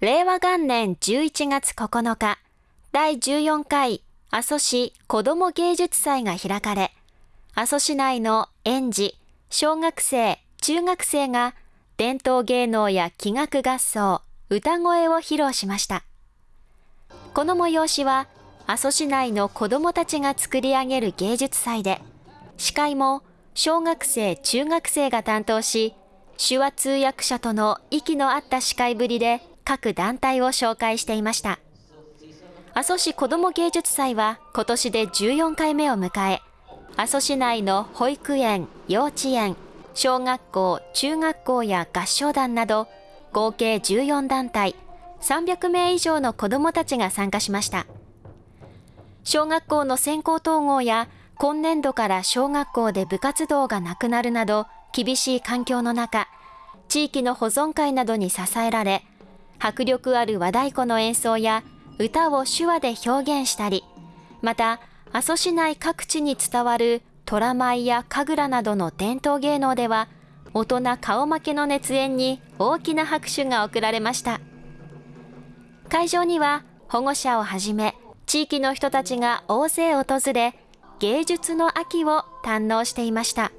令和元年11月9日、第14回阿蘇市子ども芸術祭が開かれ、阿蘇市内の園児、小学生、中学生が伝統芸能や器楽合奏、歌声を披露しました。この催しは、阿蘇市内の子どもたちが作り上げる芸術祭で、司会も小学生、中学生が担当し、手話通訳者との息の合った司会ぶりで各団体を紹介していました。阿蘇市子ども芸術祭は今年で14回目を迎え、阿蘇市内の保育園、幼稚園、小学校、中学校や合唱団など合計14団体、300名以上の子どもたちが参加しました。小学校の先行統合や今年度から小学校で部活動がなくなるなど厳しい環境の中、地域の保存会などに支えられ、迫力ある和太鼓の演奏や歌を手話で表現したり、また阿蘇市内各地に伝わる虎舞や神楽などの伝統芸能では、大人顔負けの熱演に大きな拍手が送られました。会場には保護者をはじめ、地域の人たちが大勢訪れ、芸術の秋を堪能していました。